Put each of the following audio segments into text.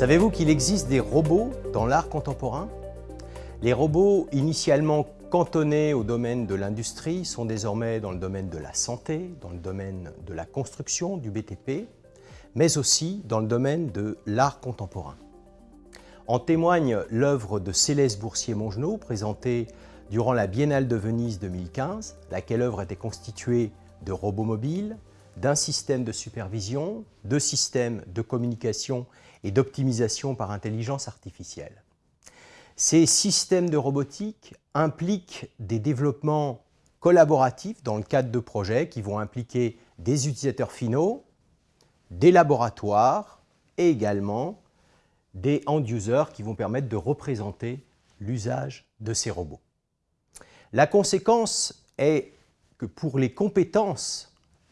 Savez-vous qu'il existe des robots dans l'art contemporain? Les robots initialement cantonnés au domaine de l'industrie sont désormais dans le domaine de la santé, dans le domaine de la construction, du BTP, mais aussi dans le domaine de l'art contemporain. En témoigne l'œuvre de Céleste Boursier-Mongenot, présentée durant la Biennale de Venise 2015, laquelle œuvre était constituée de robots mobiles, d'un système de supervision, de systèmes de communication et d'optimisation par intelligence artificielle. Ces systèmes de robotique impliquent des développements collaboratifs dans le cadre de projets qui vont impliquer des utilisateurs finaux, des laboratoires et également des end-users qui vont permettre de représenter l'usage de ces robots. La conséquence est que pour les compétences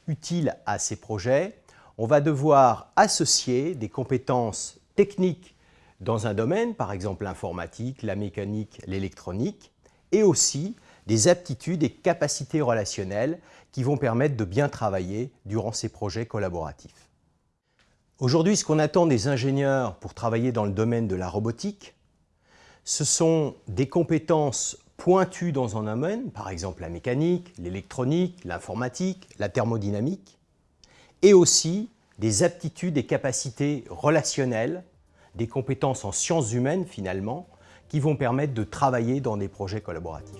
utiles à ces projets, on va devoir associer des compétences techniques dans un domaine, par exemple l'informatique, la mécanique, l'électronique, et aussi des aptitudes et capacités relationnelles qui vont permettre de bien travailler durant ces projets collaboratifs. Aujourd'hui, ce qu'on attend des ingénieurs pour travailler dans le domaine de la robotique, ce sont des compétences pointues dans un domaine, par exemple la mécanique, l'électronique, l'informatique, la thermodynamique, et aussi des aptitudes et capacités relationnelles, des compétences en sciences humaines finalement, qui vont permettre de travailler dans des projets collaboratifs.